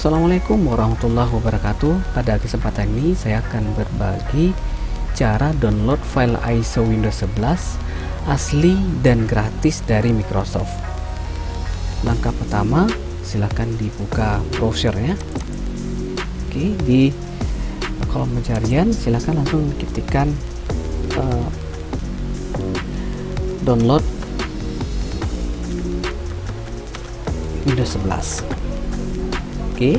Assalamualaikum warahmatullahi wabarakatuh. Pada kesempatan ini saya akan berbagi cara download file ISO Windows 11 asli dan gratis dari Microsoft. Langkah pertama silahkan dibuka browsernya. Oke di kolom pencarian silahkan langsung ketikkan uh, download Windows 11 Oke.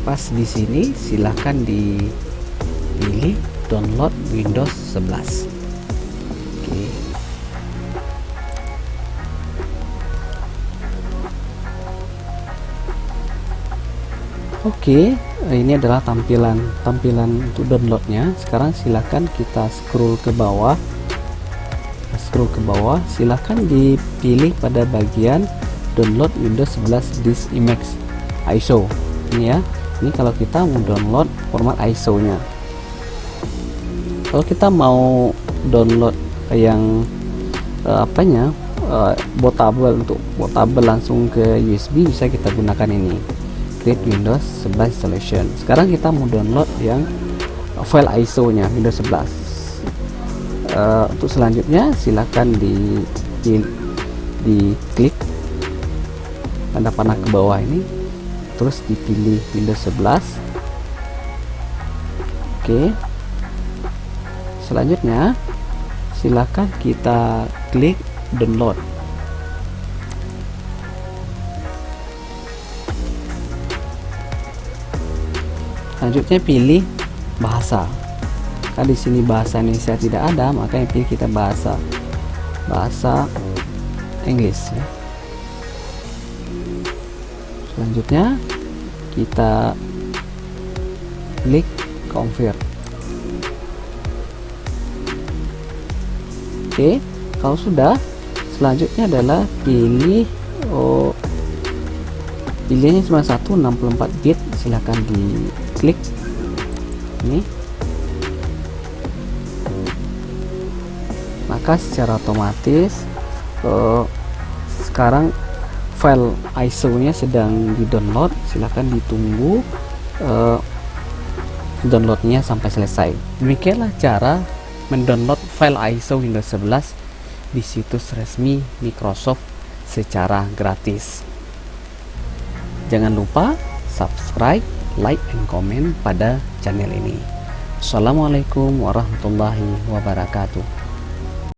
Pas di sini silahkan dipilih download Windows 11. Oke. Oke, ini adalah tampilan tampilan untuk downloadnya. Sekarang silahkan kita scroll ke bawah. Scroll ke bawah, silahkan dipilih pada bagian download Windows 11 disk image ISO ini ya. Ini kalau kita mau download format ISO nya kalau kita mau download yang uh, apanya uh, portable untuk portable langsung ke USB bisa kita gunakan ini. Create Windows 11 installation. Sekarang kita mau download yang file ISO nya Windows 11 uh, untuk selanjutnya silahkan di di, di klik tanda panah ke bawah ini terus dipilih Windows 11 oke. Selanjutnya silakan kita klik download. Selanjutnya pilih bahasa. Kan di sini bahasa Indonesia tidak ada makanya pilih kita bahasa. Bahasa Inggris ya selanjutnya kita klik confirm. Oke kalau sudah selanjutnya adalah pilih oh, pilihnya cuma satu 64 bit silahkan diklik. Ini. Maka secara otomatis oh, sekarang file ISO nya sedang di download silahkan ditunggu uh, downloadnya sampai selesai. Demikianlah cara mendownload file ISO Windows 11 di situs resmi Microsoft secara gratis. Jangan lupa subscribe like and comment pada channel ini. Assalamualaikum warahmatullahi wabarakatuh